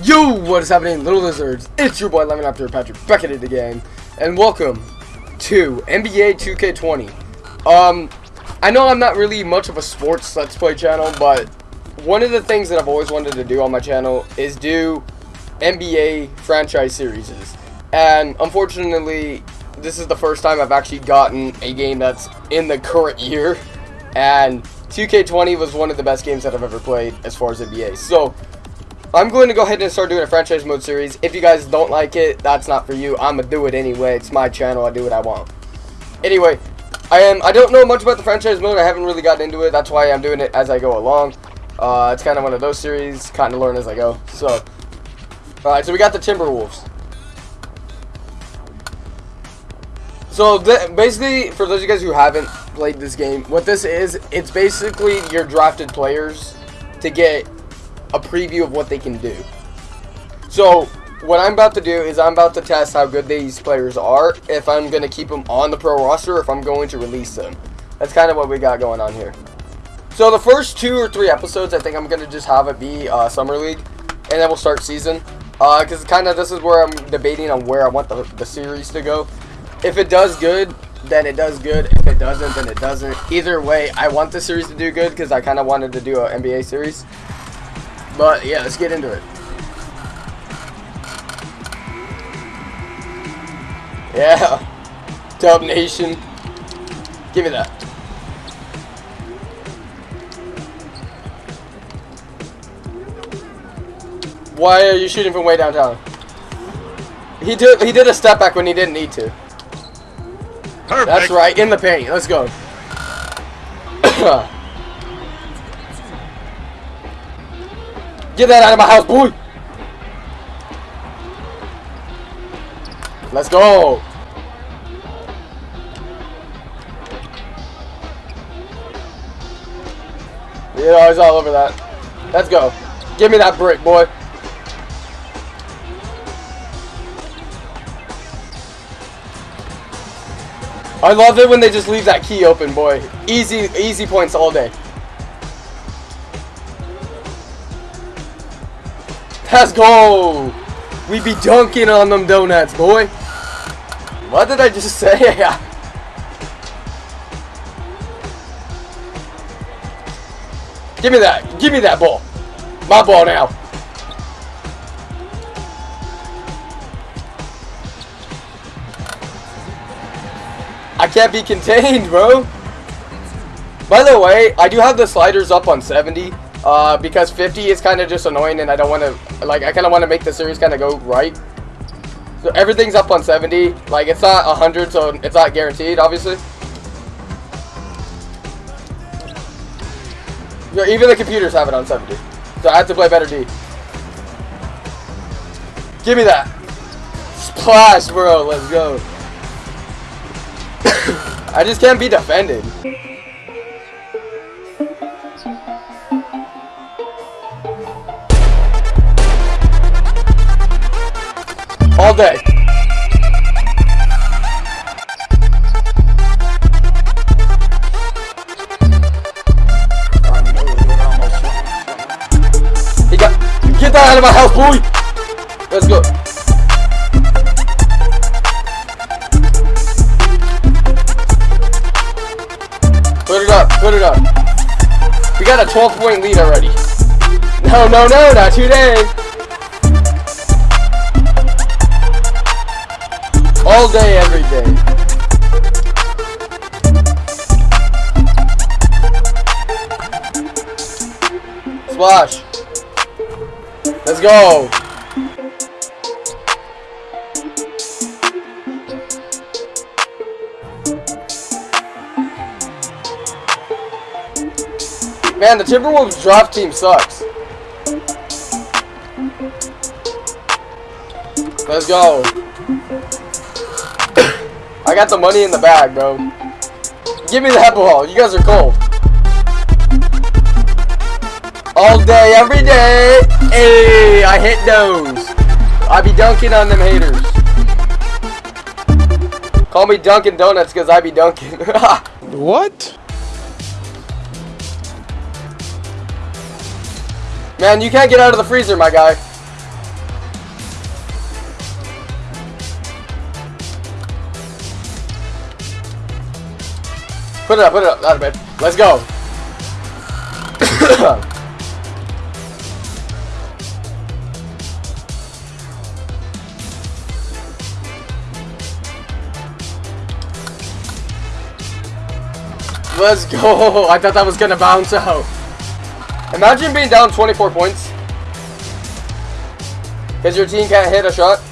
Yo, what is happening, little lizards? It's your boy Lemon After Patrick back at it again, and welcome to NBA 2K20. Um, I know I'm not really much of a sports let's play channel, but one of the things that I've always wanted to do on my channel is do NBA franchise series. And unfortunately, this is the first time I've actually gotten a game that's in the current year, and 2K20 was one of the best games that I've ever played as far as NBA. So, I'm going to go ahead and start doing a franchise mode series. If you guys don't like it, that's not for you. I'm going to do it anyway. It's my channel. I do what I want. Anyway, I am. I don't know much about the franchise mode. I haven't really gotten into it. That's why I'm doing it as I go along. Uh, it's kind of one of those series. Kind of learn as I go. So, alright. So we got the Timberwolves. So basically, for those of you guys who haven't played this game, what this is, it's basically your drafted players to get a preview of what they can do. So, what I'm about to do is I'm about to test how good these players are, if I'm going to keep them on the pro roster, if I'm going to release them. That's kind of what we got going on here. So the first two or three episodes, I think I'm going to just have it be uh, Summer League, and then we'll start season. Because uh, kind of this is where I'm debating on where I want the, the series to go. If it does good, then it does good. If it doesn't, then it doesn't. Either way, I want the series to do good because I kind of wanted to do an NBA series. But yeah, let's get into it. Yeah. Dub Nation. Give me that. Why are you shooting from way downtown? He did he did a step back when he didn't need to. Perfect. That's right, in the paint. Let's go. Get that out of my house, boy! Let's go! Yeah, he's all over that. Let's go. Give me that brick, boy. I love it when they just leave that key open, boy. Easy, easy points all day. Let's go! We be dunking on them donuts, boy. What did I just say? Give me that. Give me that ball. My ball now. I can't be contained, bro. By the way, I do have the sliders up on 70. Uh, because 50 is kind of just annoying and I don't want to, like, I kind of want to make the series kind of go right. So everything's up on 70. Like, it's not 100, so it's not guaranteed, obviously. Yeah, even the computers have it on 70. So I have to play better D. Give me that. Splash, bro. Let's go. I just can't be defended. All day. He got, get that out of my house, boy. Let's go. Put it up, put it up. We got a 12 point lead already. No, no, no, not today. All day, every day. Splash. Let's go. Man, the Timberwolves draft team sucks. Let's go. I got the money in the bag, bro. Give me the apple ball. You guys are cold. All day, every day. Hey, I hit those. I be dunking on them haters. Call me Dunkin' Donuts because I be dunking. what? Man, you can't get out of the freezer, my guy. Put it up, put it up. Out of bed. Let's go. Let's go. I thought that was gonna bounce out. Imagine being down 24 points. Because your team can't hit a shot.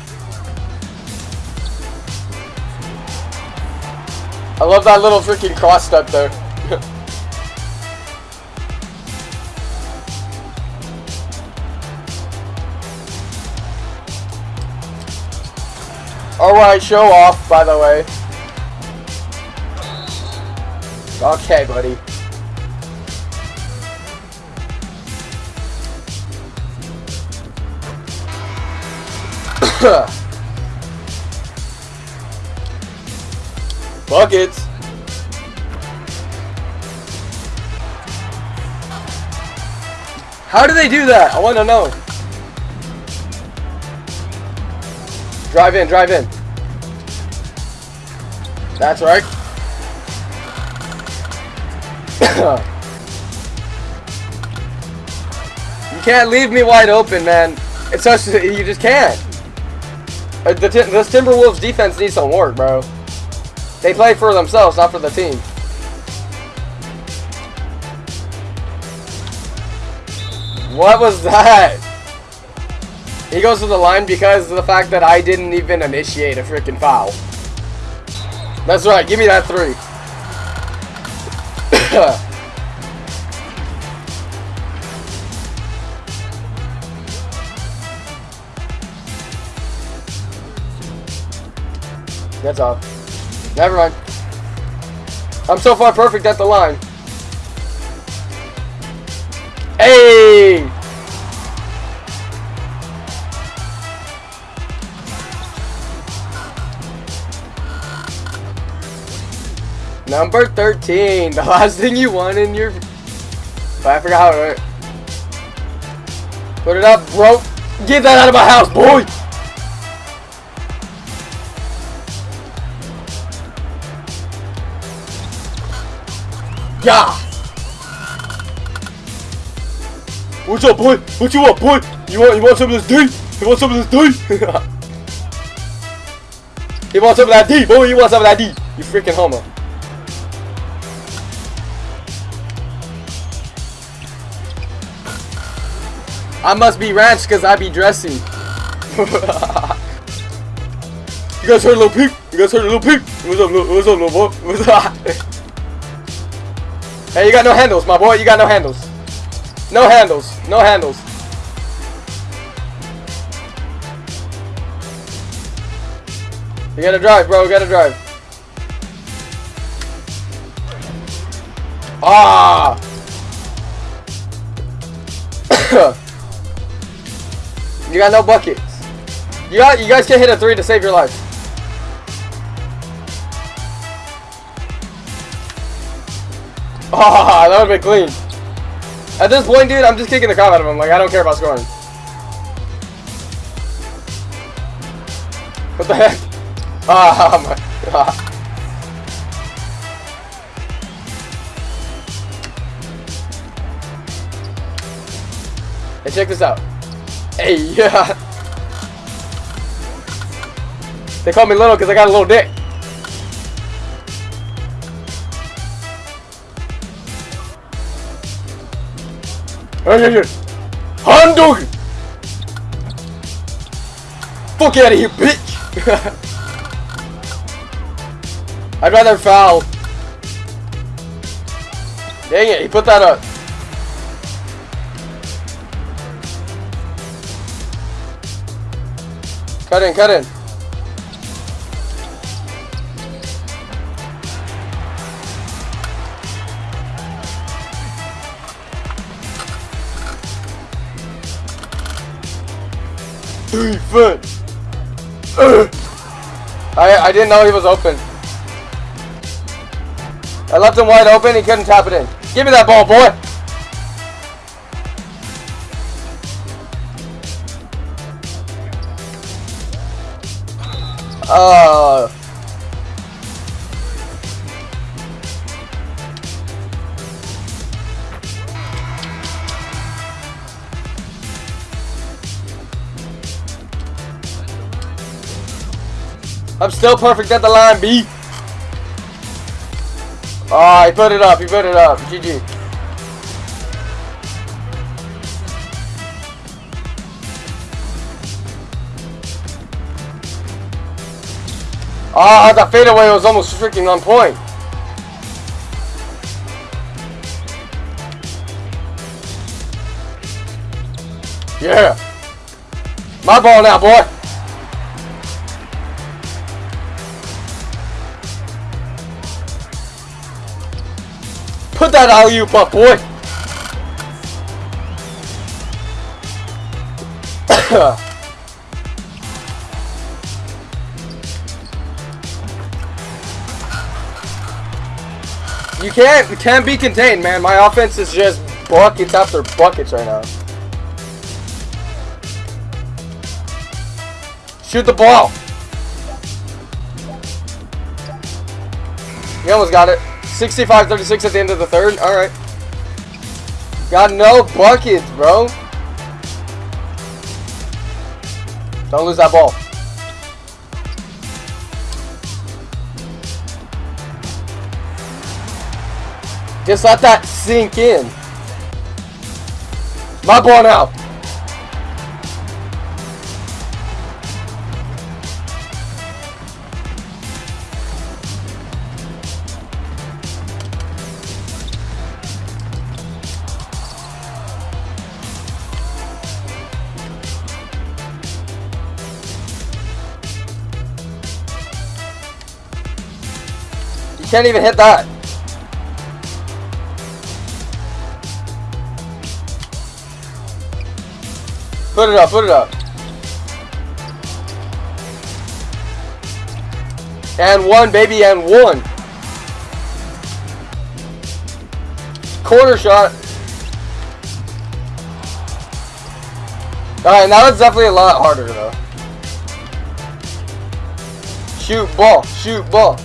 I love that little freaking cross step there. Alright, show off, by the way. Okay, buddy. Buckets. How do they do that? I want to know. Drive in, drive in. That's right. you can't leave me wide open, man. It's such you just can't. Uh, the this Timberwolves defense needs some work, bro. They play for themselves, not for the team. What was that? He goes to the line because of the fact that I didn't even initiate a freaking foul. That's right, give me that three. That's all. Never mind. I'm so far perfect at the line. Hey! Number 13. The last thing you want in your... I forgot how Put it up, bro. Get that out of my house, boy! Yeah! What's up, boy? What you want, boy? You want you want some of this D? You want some of this D? you want some of that D, boy? You want some of that D? You freaking homo. I must be ranch because I be dressing. you guys heard a little peep? You guys heard a little peep? What's up, little, what's up, little boy? What's up? Hey, you got no handles, my boy. You got no handles. No handles. No handles. You gotta drive, bro. You gotta drive. Ah! you got no buckets. You got. You guys can't hit a three to save your life. Ah, that would've been clean. At this point, dude, I'm just kicking the crap out of him. Like, I don't care about scoring. What the heck? Ah, oh my god. Hey, check this out. Hey, yeah. They call me little because I got a little dick. Oh, hey, Handog! Fuck out of here, bitch! I'd rather foul. Dang it, he put that up. Cut in, cut in. Defense! I, I didn't know he was open. I left him wide open, he couldn't tap it in. Give me that ball, boy! Uh... I'm still perfect at the line, B. Oh, he put it up. He put it up. GG. Ah, oh, that fadeaway was almost freaking on point. Yeah. My ball now, boy. That alley-oop up, boy. you can't, you can't be contained, man. My offense is just buckets after buckets right now. Shoot the ball. You almost got it. 65-36 at the end of the third. All right. Got no buckets, bro. Don't lose that ball. Just let that sink in. My ball now. Can't even hit that. Put it up, put it up. And one, baby, and one. Corner shot. Alright, now it's definitely a lot harder, though. Shoot ball, shoot ball.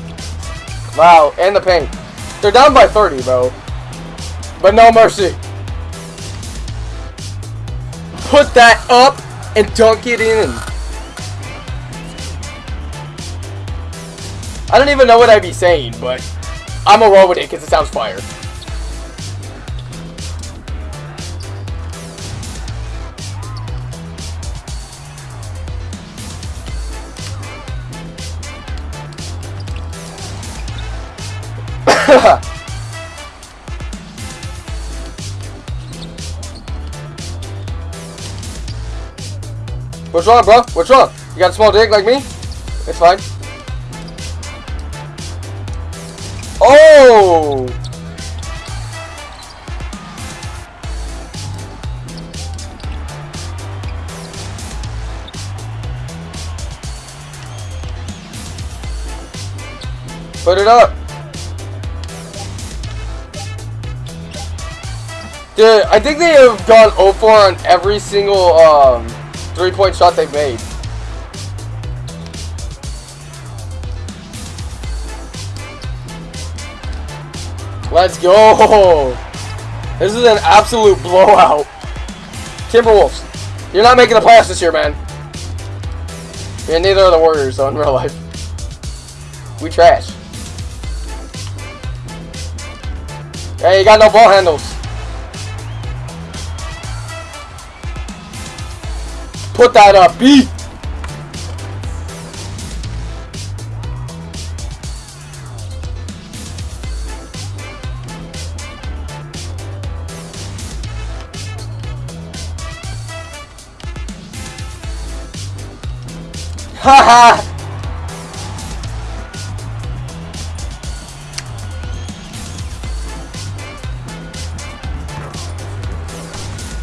Wow, and the paint. They're down by 30, bro. But no mercy. Put that up and dunk it in. I don't even know what I'd be saying, but I'm a roll with it because it sounds fire. What's wrong, bro? What's wrong? You got a small dick like me? It's fine. Oh! Put it up. Dude, I think they have gone 0-4 on every single um, three-point shot they've made. Let's go! This is an absolute blowout. Timberwolves, you're not making the playoffs this year, man. And neither are the Warriors, though, in real life. We trash. Hey, you got no ball handles. Put that up, B. Haha!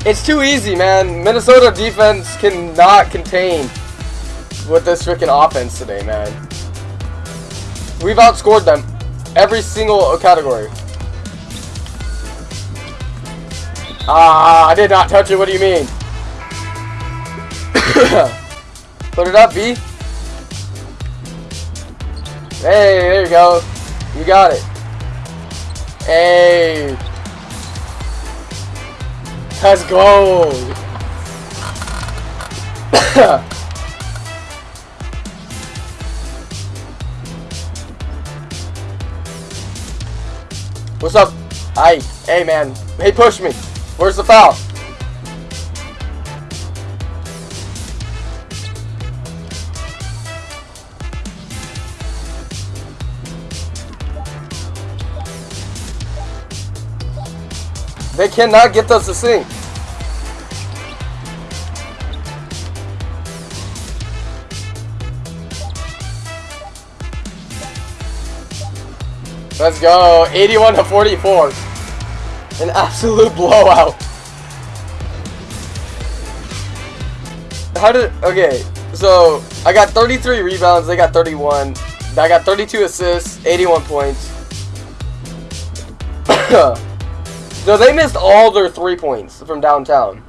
It's too easy, man. Minnesota defense cannot contain with this freaking offense today, man. We've outscored them every single category. Ah, I did not touch it. What do you mean? Put it up, B. Hey, there you go. You got it. Hey. Let's go! What's up? Hey, hey man. Hey, push me. Where's the foul? They cannot get us to sink. Let's go. 81 to 44. An absolute blowout. How did... Okay. So, I got 33 rebounds. They got 31. I got 32 assists. 81 points. No, they missed all their three points from downtown.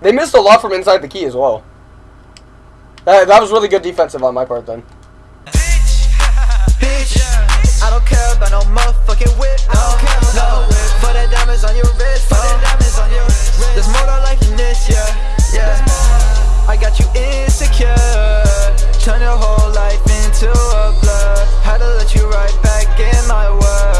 They missed a lot from inside the key as well. That, that was really good defensive on my part then. Bitch, bitch, I don't care about no motherfucking whip, no, no, diamonds on your wrist, diamonds on your wrist, there's more to life than this, yeah, yeah, I got you insecure, turn your whole life into a blur, had to let you right back in my world.